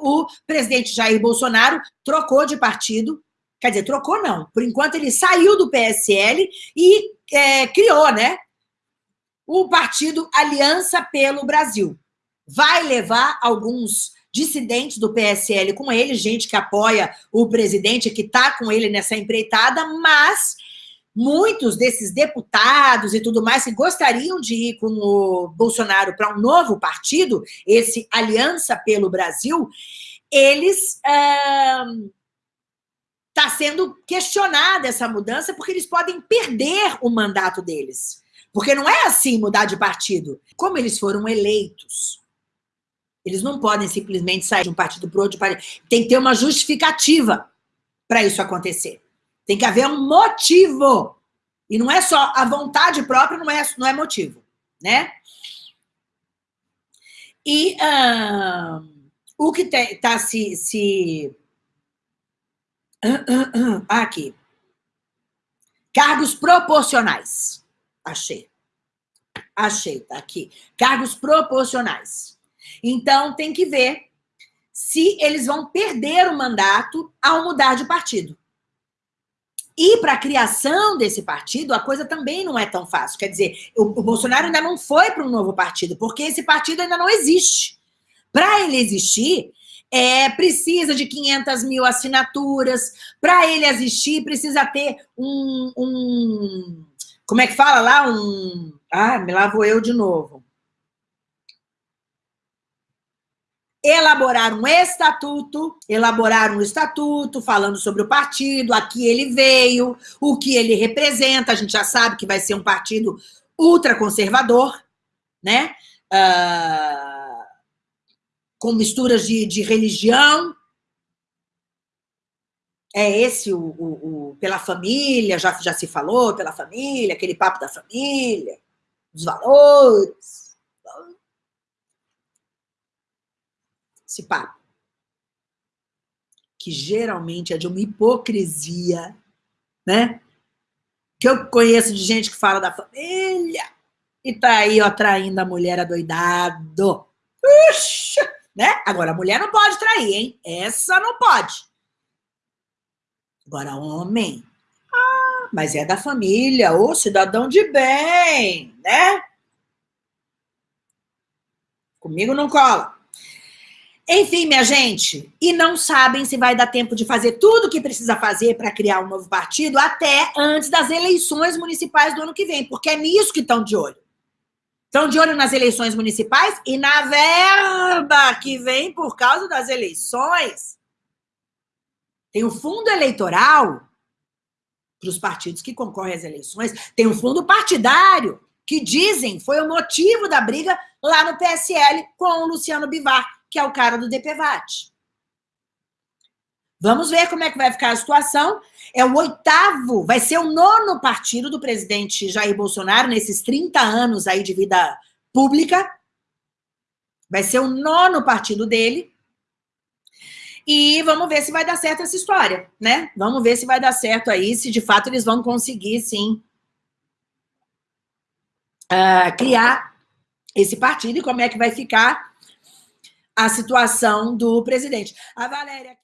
o presidente Jair Bolsonaro trocou de partido, quer dizer, trocou não, por enquanto ele saiu do PSL e é, criou, né, o partido Aliança pelo Brasil. Vai levar alguns dissidentes do PSL com ele, gente que apoia o presidente, que está com ele nessa empreitada, mas muitos desses deputados e tudo mais que gostariam de ir com o Bolsonaro para um novo partido, esse Aliança pelo Brasil, eles... Está sendo questionada essa mudança porque eles podem perder o mandato deles. Porque não é assim mudar de partido. Como eles foram eleitos, eles não podem simplesmente sair de um partido para outro. Tem que ter uma justificativa para isso acontecer. Tem que haver um motivo. E não é só a vontade própria, não é, não é motivo, né? E uh, o que está se... se... Uh, uh, aqui. Cargos proporcionais. Achei. Achei, tá aqui. Cargos proporcionais. Então, tem que ver se eles vão perder o mandato ao mudar de partido. E para a criação desse partido, a coisa também não é tão fácil. Quer dizer, o, o Bolsonaro ainda não foi para um novo partido, porque esse partido ainda não existe. Para ele existir, é, precisa de 500 mil assinaturas. Para ele existir, precisa ter um, um... Como é que fala lá? Um... Ah, me lá vou eu de novo. Elaborar um estatuto, elaborar um estatuto falando sobre o partido, aqui ele veio, o que ele representa, a gente já sabe que vai ser um partido ultraconservador, né? Uh, com misturas de, de, religião. É esse o, o, o, pela família, já, já se falou, pela família, aquele papo da família, os valores, papo. Que geralmente é de uma hipocrisia, né? Que eu conheço de gente que fala da família e tá aí, ó, traindo a mulher adoidado. Puxa, né? Agora, a mulher não pode trair, hein? Essa não pode. Agora, homem, ah, mas é da família, ô cidadão de bem, né? Comigo não cola. Enfim, minha gente, e não sabem se vai dar tempo de fazer tudo o que precisa fazer para criar um novo partido até antes das eleições municipais do ano que vem, porque é nisso que estão de olho. Estão de olho nas eleições municipais e na verba que vem por causa das eleições. Tem o fundo eleitoral para os partidos que concorrem às eleições, tem o fundo partidário, que dizem foi o motivo da briga lá no PSL com o Luciano Bivar, que é o cara do DPVAT. Vamos ver como é que vai ficar a situação. É o oitavo, vai ser o nono partido do presidente Jair Bolsonaro nesses 30 anos aí de vida pública. Vai ser o nono partido dele. E vamos ver se vai dar certo essa história, né? Vamos ver se vai dar certo aí, se de fato eles vão conseguir, sim, uh, criar esse partido e como é que vai ficar a situação do presidente. A Valéria...